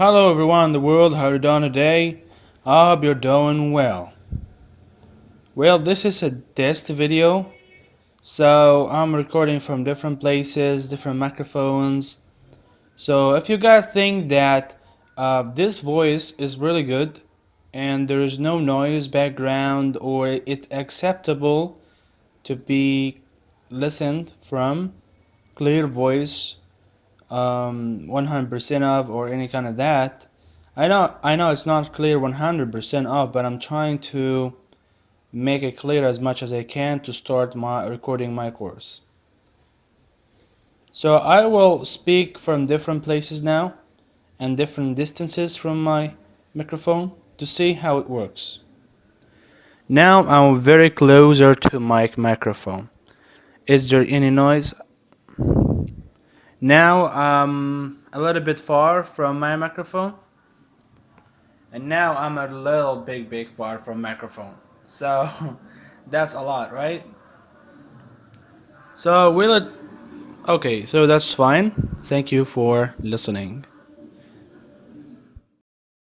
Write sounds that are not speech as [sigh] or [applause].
Hello everyone in the world, how are you doing today? I hope you're doing well. Well, this is a test video, so I'm recording from different places, different microphones. So if you guys think that uh, this voice is really good and there is no noise background or it's acceptable to be listened from, clear voice, um, 100% off or any kind of that. I know I know it's not clear 100% off, but I'm trying to make it clear as much as I can to start my recording my course. So I will speak from different places now and different distances from my microphone to see how it works. Now I'm very closer to my microphone. Is there any noise? Now I'm a little bit far from my microphone. And now I'm a little big big far from microphone. So [laughs] that's a lot, right? So will it Okay, so that's fine. Thank you for listening.